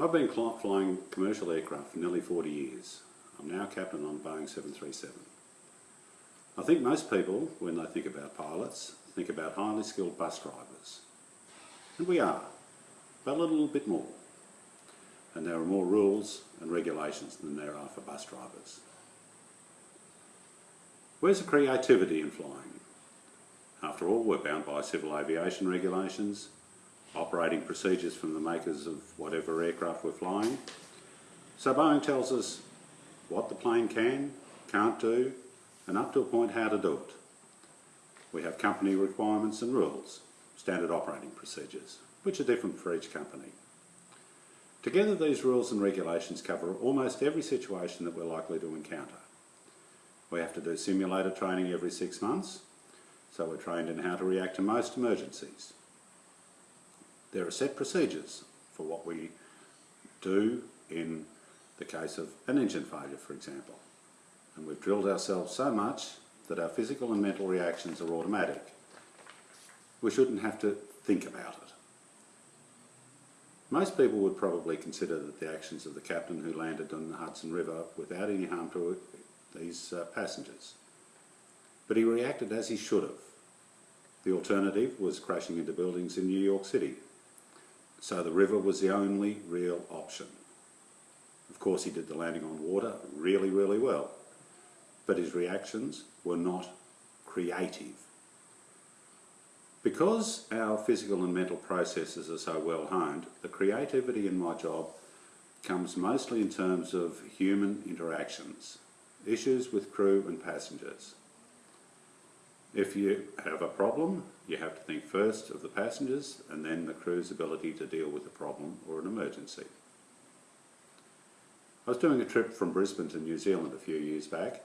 I've been flying commercial aircraft for nearly 40 years. I'm now captain on Boeing 737. I think most people, when they think about pilots, think about highly skilled bus drivers. And we are, but a little bit more. And there are more rules and regulations than there are for bus drivers. Where's the creativity in flying? After all, we're bound by civil aviation regulations, operating procedures from the makers of whatever aircraft we're flying. So Boeing tells us what the plane can, can't do, and up to a point how to do it. We have company requirements and rules, standard operating procedures, which are different for each company. Together these rules and regulations cover almost every situation that we're likely to encounter. We have to do simulator training every six months, so we're trained in how to react to most emergencies. There are set procedures for what we do in the case of an engine failure, for example. And we've drilled ourselves so much that our physical and mental reactions are automatic. We shouldn't have to think about it. Most people would probably consider that the actions of the captain who landed on the Hudson River without any harm to these uh, passengers. But he reacted as he should have. The alternative was crashing into buildings in New York City. So the river was the only real option. Of course he did the landing on water really, really well. But his reactions were not creative. Because our physical and mental processes are so well honed, the creativity in my job comes mostly in terms of human interactions, issues with crew and passengers. If you have a problem, you have to think first of the passengers and then the crew's ability to deal with the problem or an emergency. I was doing a trip from Brisbane to New Zealand a few years back.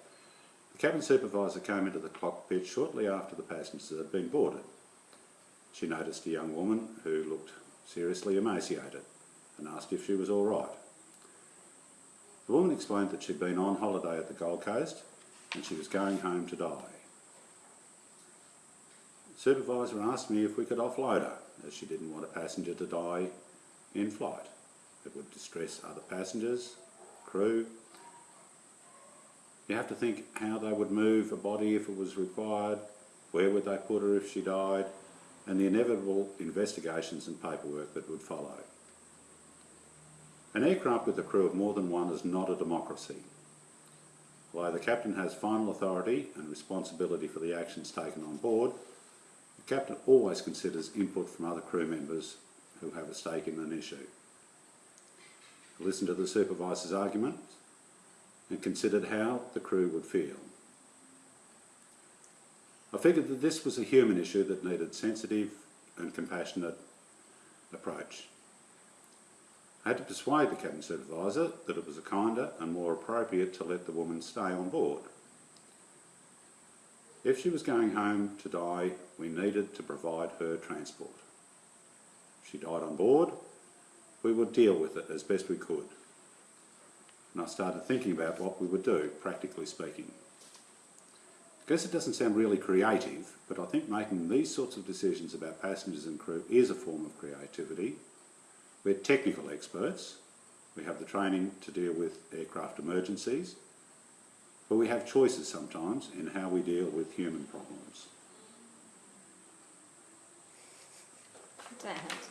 The cabin supervisor came into the cockpit shortly after the passengers had been boarded. She noticed a young woman who looked seriously emaciated and asked if she was all right. The woman explained that she'd been on holiday at the Gold Coast and she was going home to die. Supervisor asked me if we could offload her as she didn't want a passenger to die in flight. It would distress other passengers, crew. You have to think how they would move a body if it was required, where would they put her if she died, and the inevitable investigations and paperwork that would follow. An aircraft with a crew of more than one is not a democracy. While the captain has final authority and responsibility for the actions taken on board, the captain always considers input from other crew members who have a stake in an issue. Listened to the supervisor's argument and considered how the crew would feel. I figured that this was a human issue that needed sensitive and compassionate approach. I had to persuade the cabin supervisor that it was a kinder and more appropriate to let the woman stay on board. If she was going home to die, we needed to provide her transport. She died on board, we would deal with it as best we could. And I started thinking about what we would do, practically speaking. I guess it doesn't sound really creative, but I think making these sorts of decisions about passengers and crew is a form of creativity. We're technical experts. We have the training to deal with aircraft emergencies, but we have choices sometimes in how we deal with human problems. Dan.